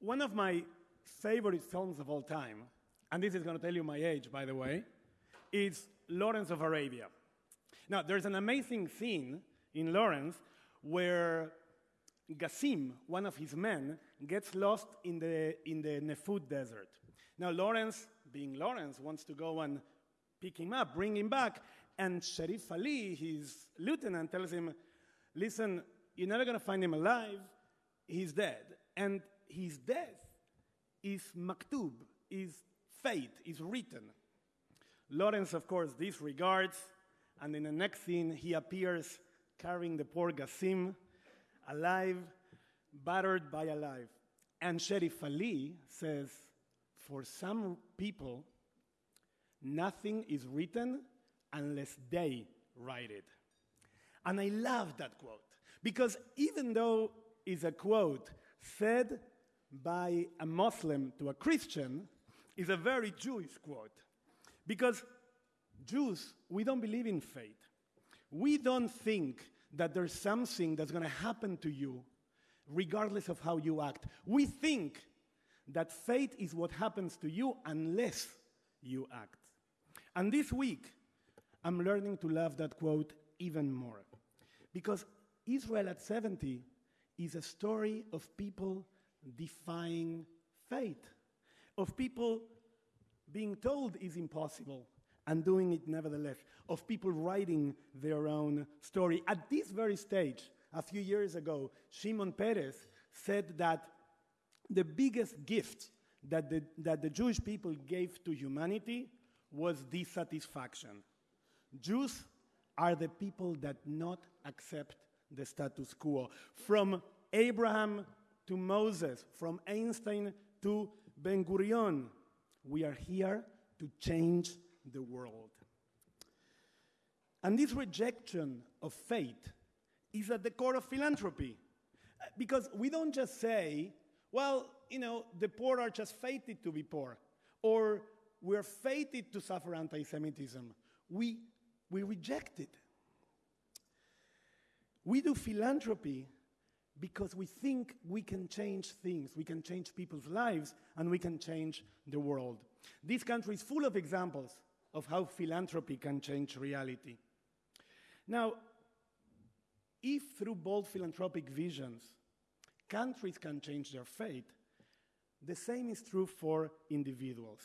One of my favorite films of all time, and this is going to tell you my age, by the way, is Lawrence of Arabia. Now, there's an amazing scene in Lawrence where Gassim, one of his men, gets lost in the, in the Nefud desert. Now, Lawrence, being Lawrence, wants to go and pick him up, bring him back, and Sharif Ali, his lieutenant, tells him, Listen, you're never going to find him alive. He's dead. And his death is maktub, is fate, is written. Lawrence, of course, disregards, and in the next scene, he appears carrying the poor Gassim, alive, battered by a. And Sharif Ali says, For some people, nothing is written unless they write it. And I love that quote because even though it's a quote said by a Muslim to a Christian, is a very Jewish quote. Because Jews, we don't believe in fate. We don't think that there's something that's going to happen to you regardless of how you act. We think that fate is what happens to you unless you act. And this week, I'm learning to love that quote even more. Because Israel at 70 is a story of people defying fate, of people being told is impossible and doing it nevertheless, of people writing their own story. At this very stage, a few years ago, Shimon Peres said that the biggest gift that the, that the Jewish people gave to humanity was dissatisfaction. Jews are the people that not accept the status quo. From Abraham to Moses, from Einstein to Ben Gurion, we are here to change the world. And this rejection of fate is at the core of philanthropy. Because we don't just say, well, you know, the poor are just fated to be poor, or we're fated to suffer anti Semitism. We, we reject it. We do philanthropy because we think we can change things, we can change people's lives, and we can change the world. This country is full of examples of how philanthropy can change reality. Now, if through bold philanthropic visions, countries can change their fate, the same is true for individuals.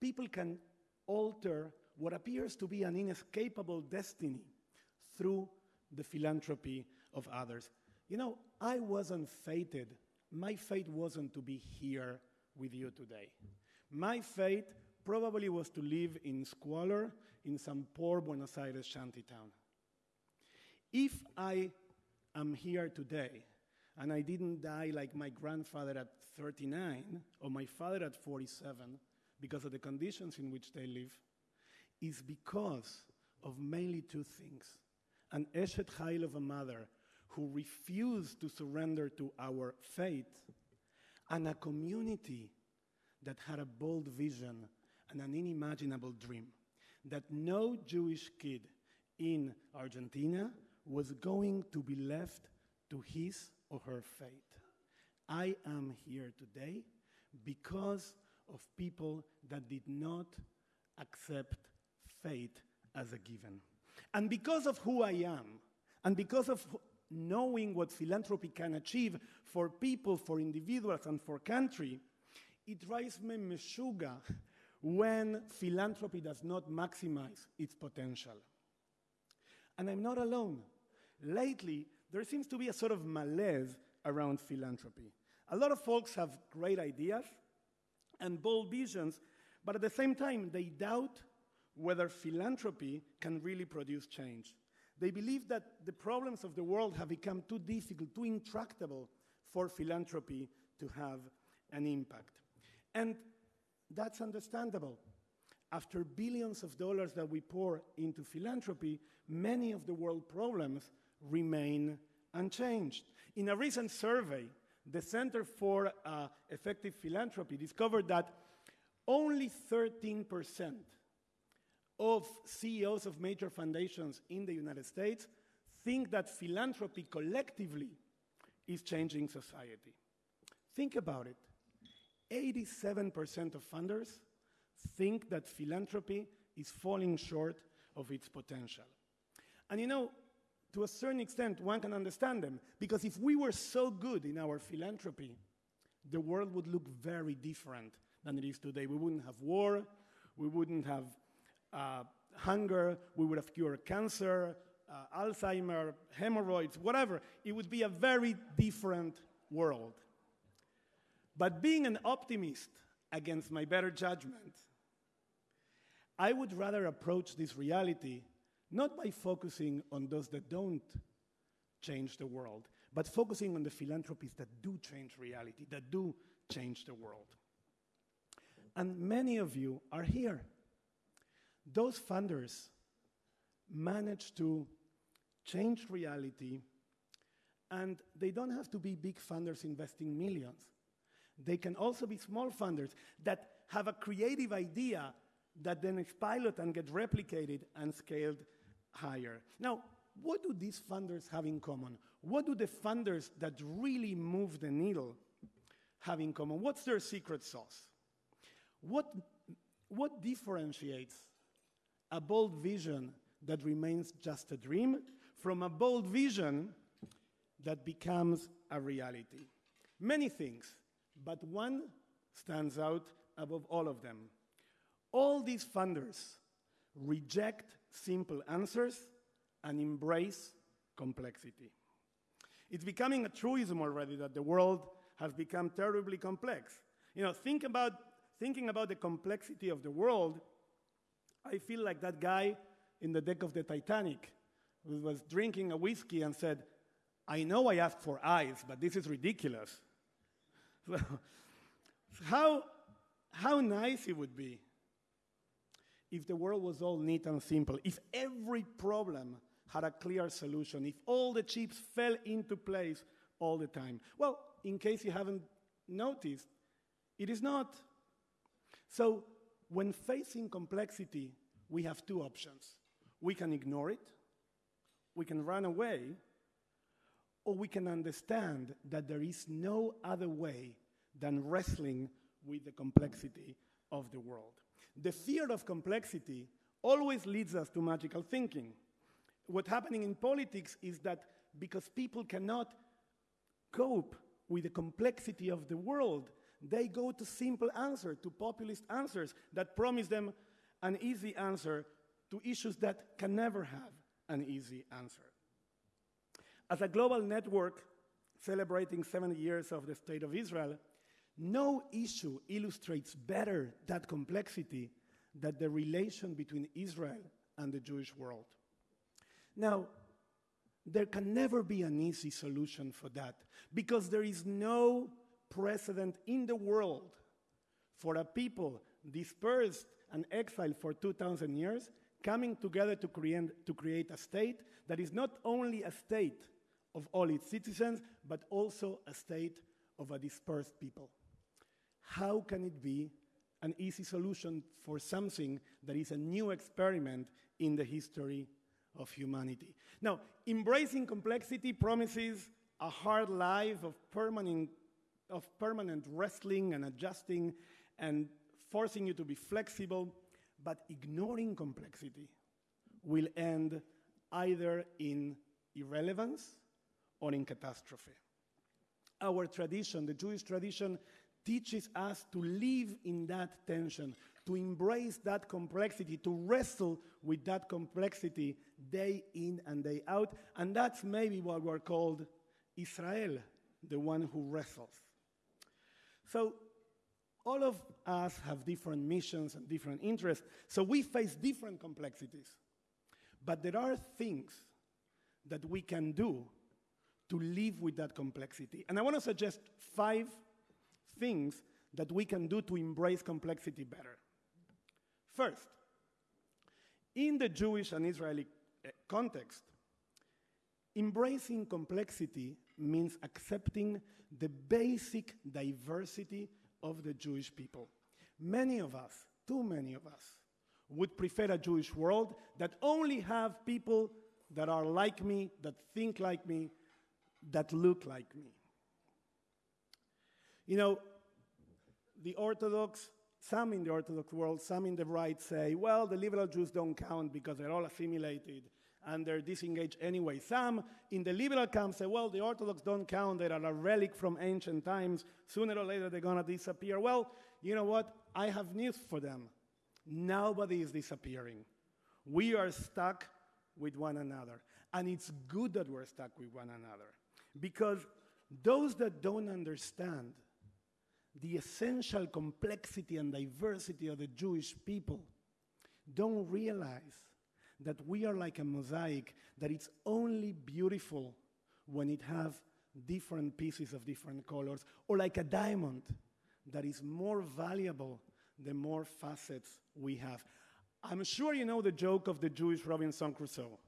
People can alter what appears to be an inescapable destiny through the philanthropy of others. You know, I wasn't fated. My fate wasn't to be here with you today. My fate probably was to live in squalor in some poor Buenos Aires shantytown. If I am here today and I didn't die like my grandfather at 39 or my father at 47 because of the conditions in which they live, is because of mainly two things an Eshet Chayil of a mother who refused to surrender to our fate, and a community that had a bold vision and an unimaginable dream that no Jewish kid in Argentina was going to be left to his or her fate. I am here today because of people that did not accept fate as a given. And because of who I am, and because of knowing what philanthropy can achieve for people, for individuals, and for country, it drives me meshuga when philanthropy does not maximize its potential. And I'm not alone. Lately, there seems to be a sort of malaise around philanthropy. A lot of folks have great ideas and bold visions, but at the same time, they doubt whether philanthropy can really produce change. They believe that the problems of the world have become too difficult, too intractable for philanthropy to have an impact. And that's understandable. After billions of dollars that we pour into philanthropy, many of the world problems remain unchanged. In a recent survey, the Center for uh, Effective Philanthropy discovered that only 13% of CEOs of major foundations in the United States think that philanthropy collectively is changing society. Think about it. 87% of funders think that philanthropy is falling short of its potential. And you know, to a certain extent, one can understand them, because if we were so good in our philanthropy, the world would look very different than it is today. We wouldn't have war, we wouldn't have uh, hunger, we would have cured cancer, uh, Alzheimer, hemorrhoids, whatever. It would be a very different world. But being an optimist against my better judgment, I would rather approach this reality not by focusing on those that don't change the world, but focusing on the philanthropies that do change reality, that do change the world. And many of you are here. Those funders manage to change reality, and they don't have to be big funders investing millions. They can also be small funders that have a creative idea that then is piloted and get replicated and scaled higher. Now, what do these funders have in common? What do the funders that really move the needle have in common? What's their secret sauce? What, what differentiates a bold vision that remains just a dream from a bold vision that becomes a reality? Many things, but one stands out above all of them. All these funders reject simple answers and embrace complexity. It's becoming a truism already that the world has become terribly complex. You know, think about, thinking about the complexity of the world, I feel like that guy in the deck of the Titanic who was drinking a whiskey and said, I know I asked for eyes, but this is ridiculous. So, how, how nice it would be if the world was all neat and simple, if every problem had a clear solution, if all the chips fell into place all the time. Well, in case you haven't noticed, it is not. So, when facing complexity, we have two options. We can ignore it, we can run away, or we can understand that there is no other way than wrestling with the complexity of the world. The fear of complexity always leads us to magical thinking. What's happening in politics is that because people cannot cope with the complexity of the world, they go to simple answers, to populist answers that promise them an easy answer to issues that can never have an easy answer. As a global network celebrating 70 years of the State of Israel, no issue illustrates better that complexity than the relation between Israel and the Jewish world. Now, there can never be an easy solution for that because there is no precedent in the world for a people dispersed and exiled for 2,000 years coming together to create, to create a state that is not only a state of all its citizens, but also a state of a dispersed people how can it be an easy solution for something that is a new experiment in the history of humanity? Now, embracing complexity promises a hard life of permanent, of permanent wrestling and adjusting and forcing you to be flexible, but ignoring complexity will end either in irrelevance or in catastrophe. Our tradition, the Jewish tradition, teaches us to live in that tension, to embrace that complexity, to wrestle with that complexity day in and day out. And that's maybe what we're called Israel, the one who wrestles. So, all of us have different missions and different interests, so we face different complexities. But there are things that we can do to live with that complexity. And I want to suggest five things that we can do to embrace complexity better. First, in the Jewish and Israeli eh, context, embracing complexity means accepting the basic diversity of the Jewish people. Many of us, too many of us, would prefer a Jewish world that only have people that are like me, that think like me, that look like me. You know, the Orthodox, some in the Orthodox world, some in the right say, well, the liberal Jews don't count because they're all assimilated and they're disengaged anyway. Some in the liberal camp say, well, the Orthodox don't count, they're a relic from ancient times. Sooner or later, they're going to disappear. Well, you know what? I have news for them. Nobody is disappearing. We are stuck with one another. And it's good that we're stuck with one another. Because those that don't understand the essential complexity and diversity of the Jewish people don't realize that we are like a mosaic, that it's only beautiful when it has different pieces of different colors, or like a diamond that is more valuable the more facets we have. I'm sure you know the joke of the Jewish Robinson Crusoe.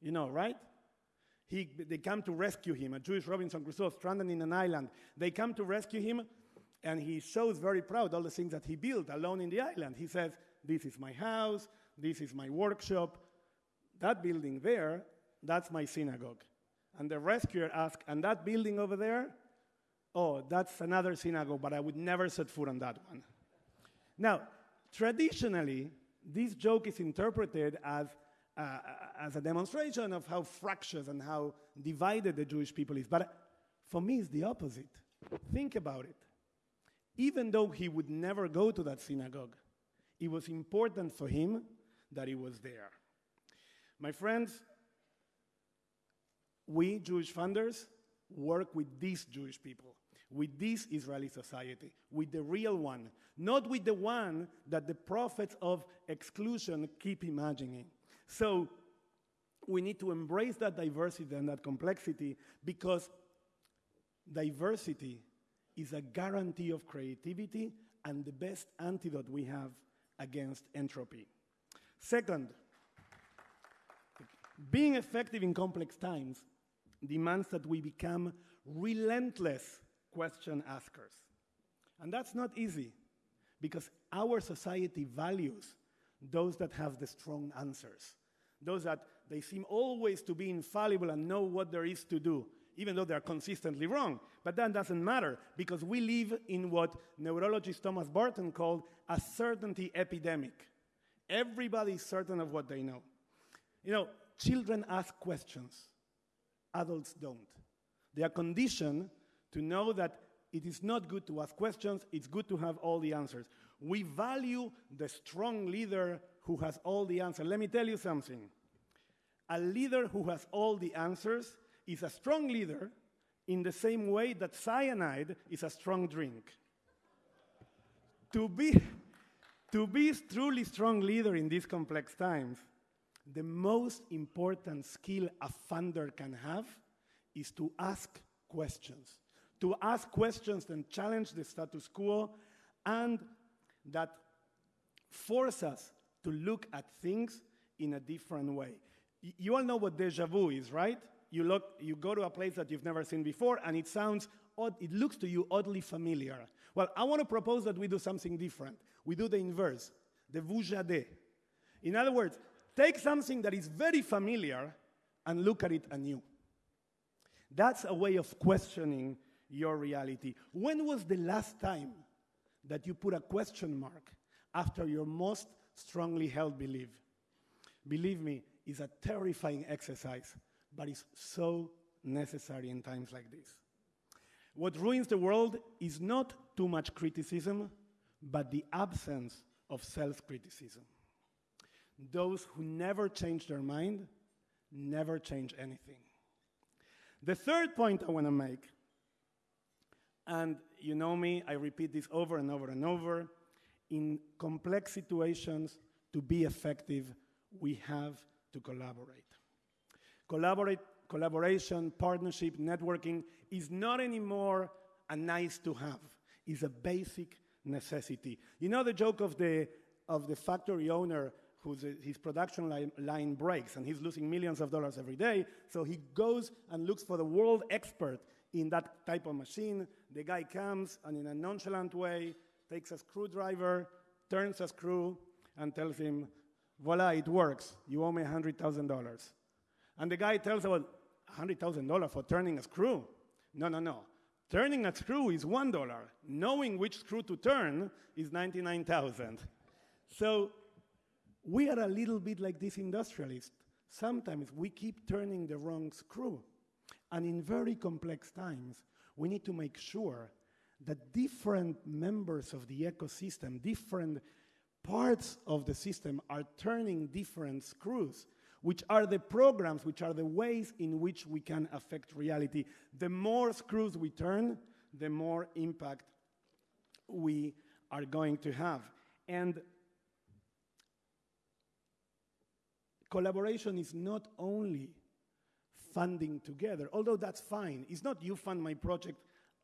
You know, right? He, they come to rescue him, a Jewish Robinson Crusoe stranded in an island. They come to rescue him, and he shows very proud all the things that he built alone in the island. He says, This is my house, this is my workshop. That building there, that's my synagogue. And the rescuer asks, And that building over there? Oh, that's another synagogue, but I would never set foot on that one. Now, traditionally, this joke is interpreted as, uh, as a demonstration of how fractious and how divided the Jewish people is. But for me, it's the opposite. Think about it. Even though he would never go to that synagogue, it was important for him that he was there. My friends, we Jewish funders work with these Jewish people, with this Israeli society, with the real one, not with the one that the prophets of exclusion keep imagining. So we need to embrace that diversity and that complexity because diversity is a guarantee of creativity and the best antidote we have against entropy. Second, being effective in complex times demands that we become relentless question askers. And that's not easy because our society values those that have the strong answers, those that they seem always to be infallible and know what there is to do, even though they're consistently wrong. But that doesn't matter because we live in what neurologist Thomas Barton called a certainty epidemic. Everybody is certain of what they know. You know, children ask questions, adults don't. They are conditioned to know that it is not good to ask questions, it's good to have all the answers. We value the strong leader who has all the answers. Let me tell you something. A leader who has all the answers is a strong leader in the same way that cyanide is a strong drink. to, be, to be a truly strong leader in these complex times, the most important skill a funder can have is to ask questions. To ask questions and challenge the status quo and that force us to look at things in a different way. You all know what deja vu is, right? you, look, you go to a place that you've never seen before and it sounds odd, it looks to you oddly familiar. Well, I want to propose that we do something different. We do the inverse, the vujade. In other words, take something that is very familiar and look at it anew. That's a way of questioning your reality. When was the last time that you put a question mark after your most strongly held belief? Believe me, it's a terrifying exercise but it's so necessary in times like this. What ruins the world is not too much criticism, but the absence of self criticism. Those who never change their mind never change anything. The third point I want to make, and you know me, I repeat this over and over and over in complex situations, to be effective, we have to collaborate. Collaborate, collaboration, partnership, networking is not anymore a nice to have. It's a basic necessity. You know the joke of the, of the factory owner whose uh, his production line, line breaks and he's losing millions of dollars every day. So he goes and looks for the world expert in that type of machine. The guy comes and in a nonchalant way takes a screwdriver, turns a screw, and tells him, voila, it works. You owe me $100,000. And the guy tells about $100,000 for turning a screw. No, no, no. Turning a screw is $1. Knowing which screw to turn is 99,000. So we are a little bit like this industrialist. Sometimes we keep turning the wrong screw. And in very complex times, we need to make sure that different members of the ecosystem, different parts of the system are turning different screws, which are the programs, which are the ways in which we can affect reality. The more screws we turn, the more impact we are going to have. And collaboration is not only funding together, although that's fine. It's not you fund my project,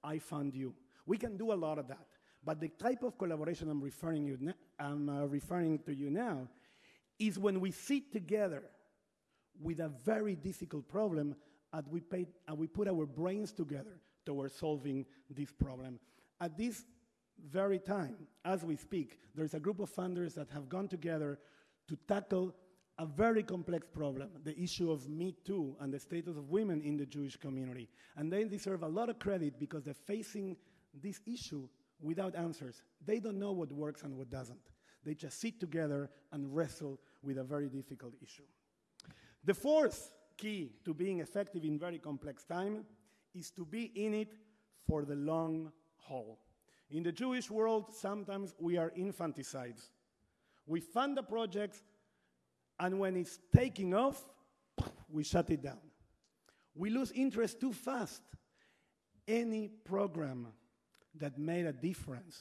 I fund you. We can do a lot of that. But the type of collaboration I'm referring, you I'm uh, referring to you now is when we sit together with a very difficult problem and we, pay, and we put our brains together towards solving this problem. At this very time, as we speak, there's a group of funders that have gone together to tackle a very complex problem, the issue of Me Too and the status of women in the Jewish community. And they deserve a lot of credit because they're facing this issue without answers. They don't know what works and what doesn't. They just sit together and wrestle with a very difficult issue. The fourth key to being effective in very complex time is to be in it for the long haul. In the Jewish world, sometimes we are infanticides. We fund the projects and when it's taking off, we shut it down. We lose interest too fast. Any program that made a difference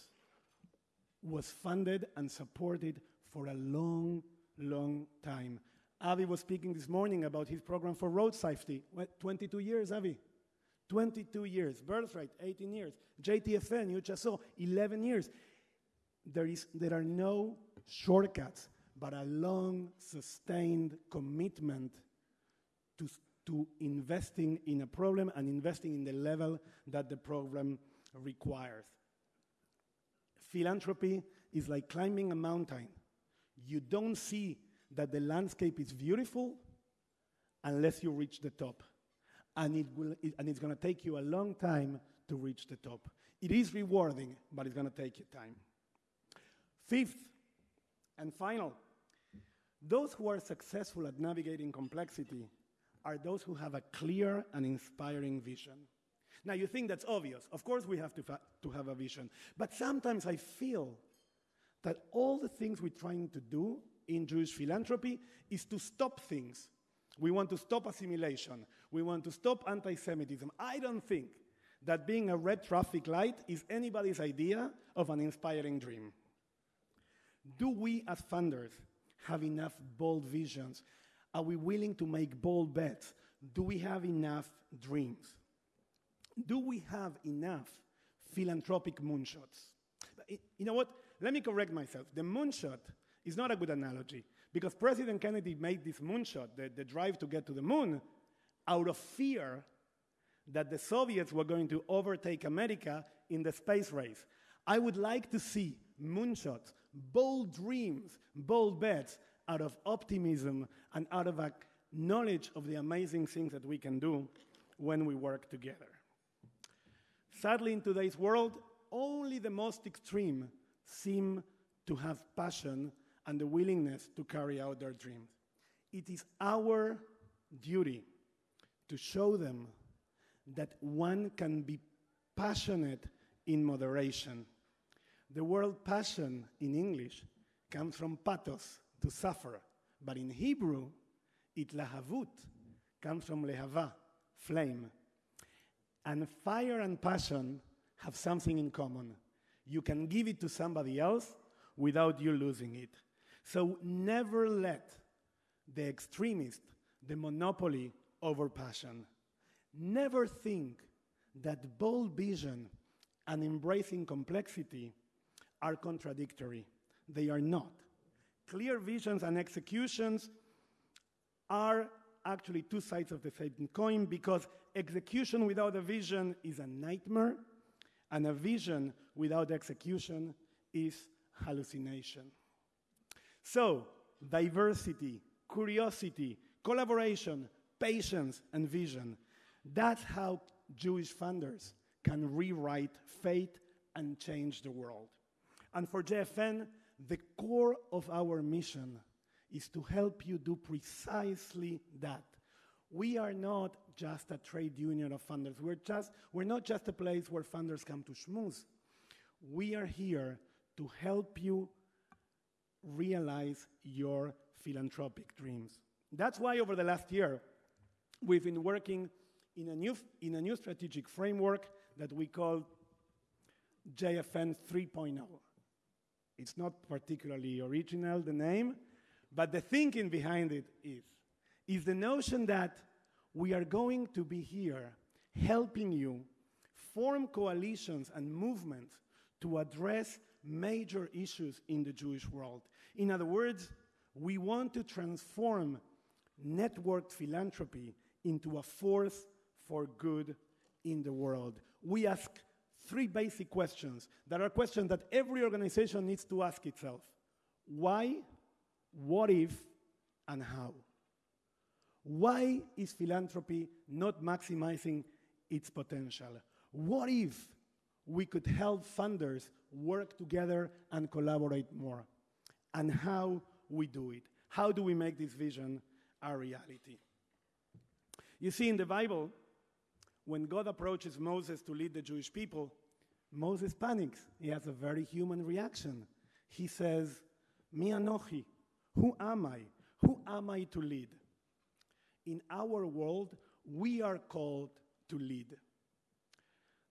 was funded and supported for a long, long time. Avi was speaking this morning about his program for road safety. What, 22 years, Avi? 22 years. Birthright, 18 years. JTFN, you just saw, 11 years. There, is, there are no shortcuts but a long, sustained commitment to, to investing in a problem and investing in the level that the problem requires. Philanthropy is like climbing a mountain. You don't see that the landscape is beautiful unless you reach the top. And, it will, it, and it's going to take you a long time to reach the top. It is rewarding, but it's going to take you time. Fifth and final, those who are successful at navigating complexity are those who have a clear and inspiring vision. Now, you think that's obvious. Of course, we have to, to have a vision. But sometimes I feel that all the things we're trying to do in Jewish philanthropy is to stop things. We want to stop assimilation. We want to stop anti Semitism. I don't think that being a red traffic light is anybody's idea of an inspiring dream. Do we, as funders, have enough bold visions? Are we willing to make bold bets? Do we have enough dreams? Do we have enough philanthropic moonshots? Eh, you know what? Let me correct myself. The moonshot is not a good analogy because President Kennedy made this moonshot, the, the drive to get to the moon, out of fear that the Soviets were going to overtake America in the space race. I would like to see moonshots bold dreams, bold bets out of optimism and out of a knowledge of the amazing things that we can do when we work together. Sadly, in today's world, only the most extreme seem to have passion and the willingness to carry out their dreams. It is our duty to show them that one can be passionate in moderation the word passion in English comes from pathos, to suffer. But in Hebrew, it lahavut comes from lehava, flame. And fire and passion have something in common. You can give it to somebody else without you losing it. So never let the extremist the monopoly over passion. Never think that bold vision and embracing complexity are contradictory. They are not. Clear visions and executions are actually two sides of the same coin because execution without a vision is a nightmare, and a vision without execution is hallucination. So, diversity, curiosity, collaboration, patience, and vision. That's how Jewish funders can rewrite fate and change the world. And for JFN, the core of our mission is to help you do precisely that. We are not just a trade union of funders. We're, just, we're not just a place where funders come to schmooze. We are here to help you realize your philanthropic dreams. That's why over the last year, we've been working in a new, in a new strategic framework that we call JFN 3.0. It's not particularly original, the name, but the thinking behind it is, is the notion that we are going to be here helping you form coalitions and movements to address major issues in the Jewish world. In other words, we want to transform networked philanthropy into a force for good in the world. We ask three basic questions that are questions that every organization needs to ask itself why, what if, and how. Why is philanthropy not maximizing its potential? What if we could help funders work together and collaborate more? And how we do it? How do we make this vision a reality? You see, in the Bible, when God approaches Moses to lead the Jewish people, Moses panics. He has a very human reaction. He says, Mi anochi, who am I? Who am I to lead? In our world, we are called to lead.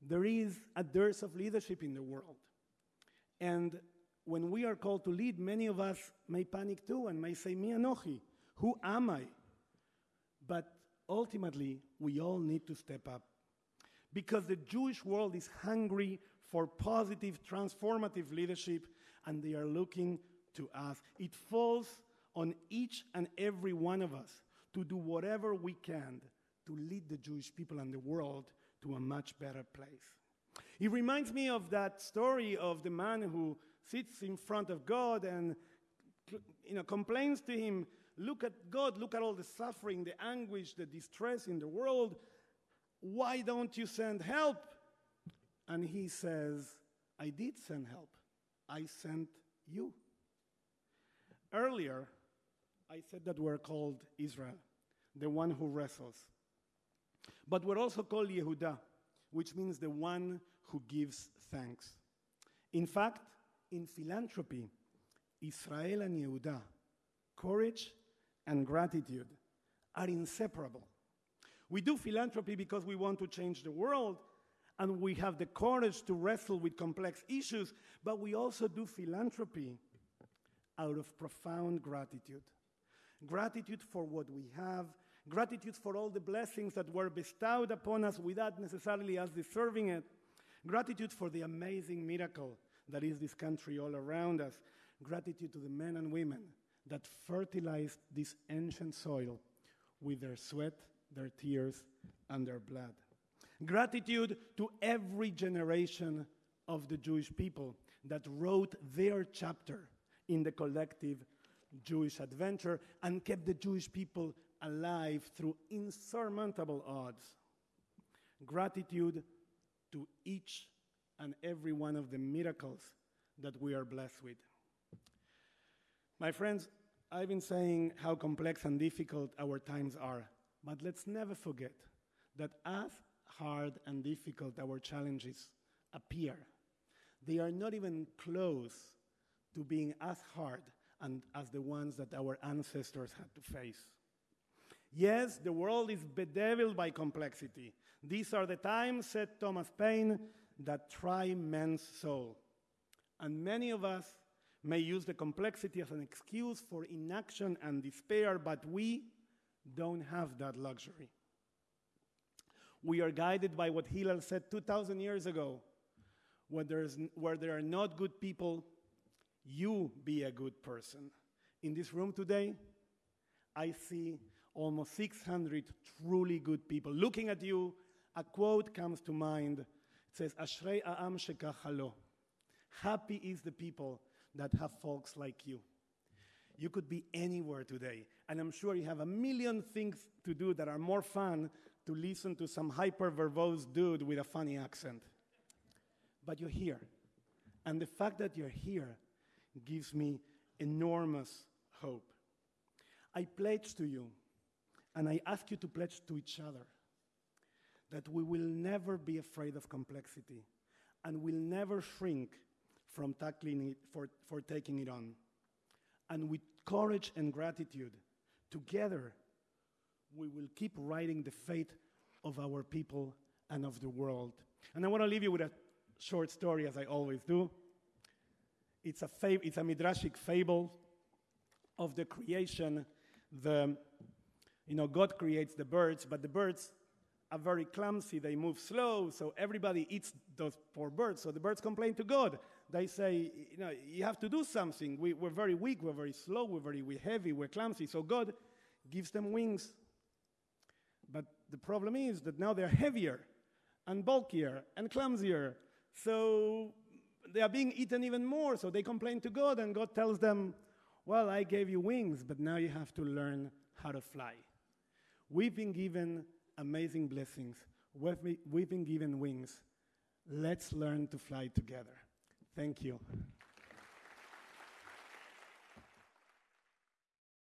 There is a dearth of leadership in the world. And when we are called to lead, many of us may panic too and may say, Mi anochi, who am I? But ultimately, we all need to step up. Because the Jewish world is hungry for positive, transformative leadership, and they are looking to us. It falls on each and every one of us to do whatever we can to lead the Jewish people and the world to a much better place. It reminds me of that story of the man who sits in front of God and you know, complains to him, Look at God, look at all the suffering, the anguish, the distress in the world. Why don't you send help? And he says, I did send help. I sent you. Earlier, I said that we're called Israel, the one who wrestles. But we're also called Yehuda, which means the one who gives thanks. In fact, in philanthropy, Israel and Yehuda, courage and gratitude are inseparable. We do philanthropy because we want to change the world and we have the courage to wrestle with complex issues, but we also do philanthropy out of profound gratitude. Gratitude for what we have, gratitude for all the blessings that were bestowed upon us without necessarily us deserving it, gratitude for the amazing miracle that is this country all around us, gratitude to the men and women that fertilized this ancient soil with their sweat, their tears, and their blood. Gratitude to every generation of the Jewish people that wrote their chapter in the collective Jewish adventure and kept the Jewish people alive through insurmountable odds. Gratitude to each and every one of the miracles that we are blessed with. My friends, I've been saying how complex and difficult our times are, but let's never forget that as hard and difficult our challenges appear, they are not even close to being as hard and as the ones that our ancestors had to face. Yes, the world is bedeviled by complexity. These are the times, said Thomas Paine, that try men's soul. And many of us may use the complexity as an excuse for inaction and despair, but we don't have that luxury. We are guided by what Hillel said 2,000 years ago where, where there are not good people, you be a good person. In this room today, I see almost 600 truly good people. Looking at you, a quote comes to mind. It says, Ashrei a'am shekachalo. Happy is the people that have folks like you. You could be anywhere today, and I'm sure you have a million things to do that are more fun to listen to some hyper verbose dude with a funny accent. But you're here. And the fact that you're here gives me enormous hope. I pledge to you, and I ask you to pledge to each other, that we will never be afraid of complexity and will never shrink from tackling it for, for taking it on. And with courage and gratitude, together, we will keep writing the fate of our people and of the world. And I want to leave you with a short story, as I always do. It's a, fab- it's a midrashic fable of the creation. The, you know, God creates the birds, but the birds are very clumsy. They move slow, so everybody eats those poor birds. So the birds complain to God. They say, you know, you have to do something. We, we're very weak, we're very slow, we're very we're heavy, we're clumsy. So God gives them wings. But the problem is that now they're heavier and bulkier and clumsier. So they are being eaten even more. So they complain to God, and God tells them, Well, I gave you wings, but now you have to learn how to fly. We've been given amazing blessings, we've been, given wings. Let's learn to fly together. Thank you.